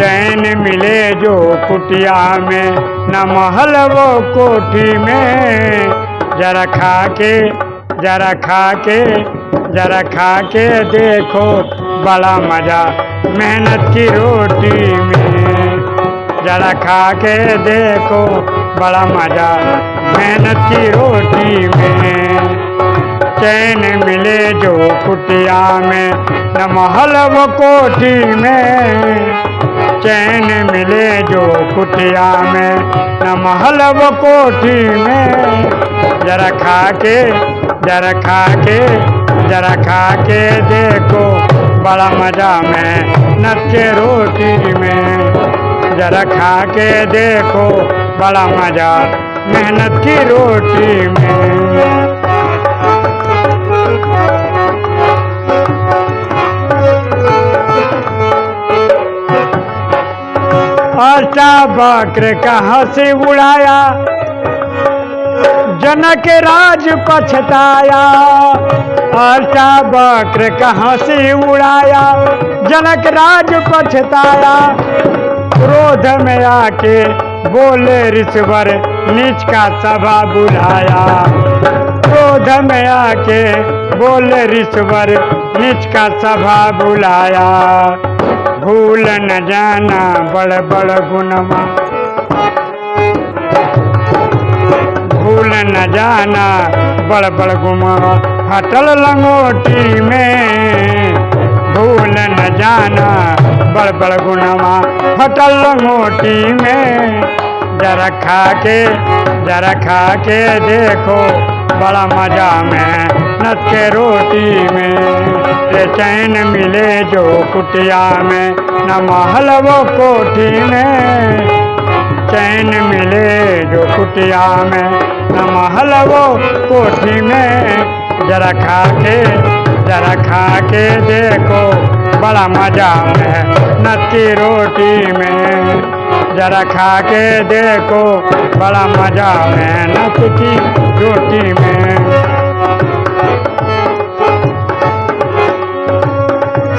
चैन मिले जो कुटिया में, न महल वो कोठी में। जरा खा के जरा खा के जरा खा के देखो बड़ा मज़ा मेहनत की रोटी में। जरा खा के देखो बड़ा मज़ा मेहनत की रोटी में। चैन मिले जो कुटिया में, न महल वो कोठी में। चैन मिले जो कुटिया में न महल वो कोठी में। जरा खा के जरा खा के जरा खा के देखो बड़ा मज़ा में के रोटी में। जरा खा के देखो बड़ा मज़ा मेहनत की रोटी में। आशा बक्र कहाँ से उड़ाया? जनक राज पछताया। आशा बक्र कहाँ से उड़ाया? जनक राज पछताया। क्रोध में आके बोले ऋषवर नीच का सभा बुलाया। क्रोध में आके बोले ऋषवर नीच का सभा बुलाया। भूल न जाना, बड़ बड़ गुणमा भूल न जाना, बड़ बड़ गुमा हटल लंगोटी में, भूल न जाना, बड़ बड़ गुनमा हटल लंगोटी में, जरा खा के जरा खा के देखो, बड़ा मज़ा में। नट के रोटी में, ये चैन मिले जो कुटिया में, न महल वो कोठी में। चैन मिले जो कुटिया में, न महल वो कोठी में। जरा खा के जरा खा के देखो, बड़ा मज़ा है नट की रोटी में। जरा खा के देखो, बड़ा मज़ा नट की रोटी में।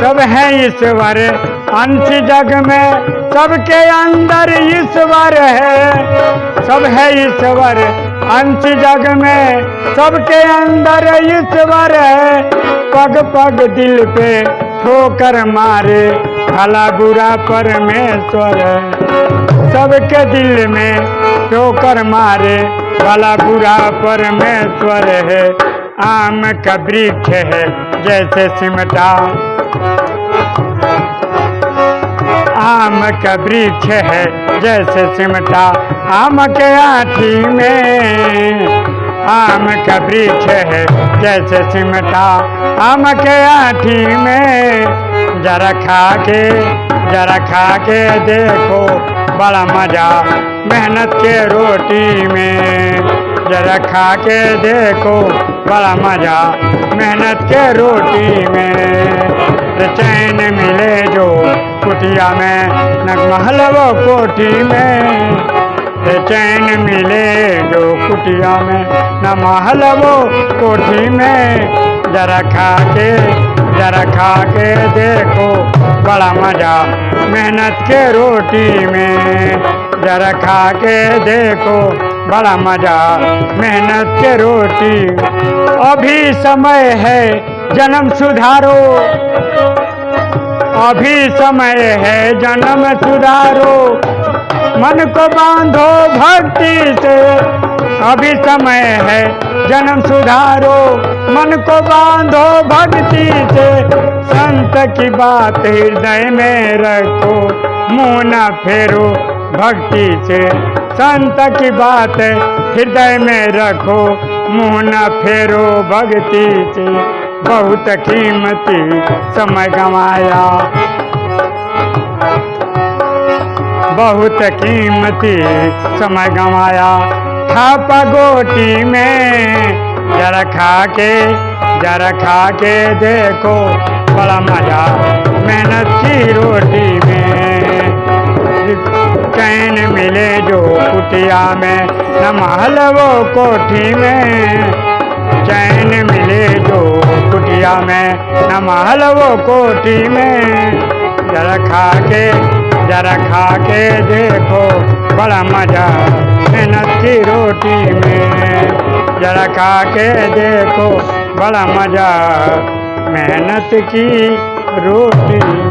सब है ईश्वर अंश जग में सबके अंदर ईश्वर है। सब है ईश्वर अंश जग में सबके अंदर ईश्वर है। पग पग दिल पे ठोकर मारे, भला बुरा परमेश्वर है। सबके दिल में ठोकर मारे, भला बुरा परमेश्वर है। आम का वृक्ष है, जैसे सिमटा आम का वृक्ष है, जैसे सिमटा आम के आठी में। आम का वृक्ष है, जैसे सिमटा आम के आठी में। जरा खा के जरा खा के देखो, बड़ा मज़ा मेहनत के रोटी में। जरा खा के देखो, बड़ा मज़ा मेहनत के रोटी में। चैन मिले जो कुटिया में न महल वो कोठी में। चैन मिले जो कुटिया में न महल वो कोठी में। जरा खा के, जरा खा के देखो, बड़ा मज़ा मेहनत के रोटी में। जरा खा के देखो, बड़ा मज़ा मेहनत के रोटी। अभी समय है जन्म सुधारो। अभी समय है जन्म सुधारो। मन को बांधो भक्ति से। अभी समय है जन्म सुधारो। मन को बांधो भक्ति से। संत की बात हृदय में रखो। मुँह न फेरो भक्ति से। संत की बात हृदय में रखो। मुँह न फेरो भक्ति से। बहुत कीमती समय गंवाया। बहुत कीमती समय गंवाया। थापा गोटी में जरा खा के, जरा खा के देखो, बड़ा मज़ा। मेहनत की रोटी में। चैन मिले जो कुटिया में न महल वो कोठी में। चैन कुटिया में, न महल कोटी में। जरा खा के जरा खा के देखो, बड़ा मज़ा मेहनत की रोटी में। जरा खा के देखो, बड़ा मज़ा मेहनत की रोटी।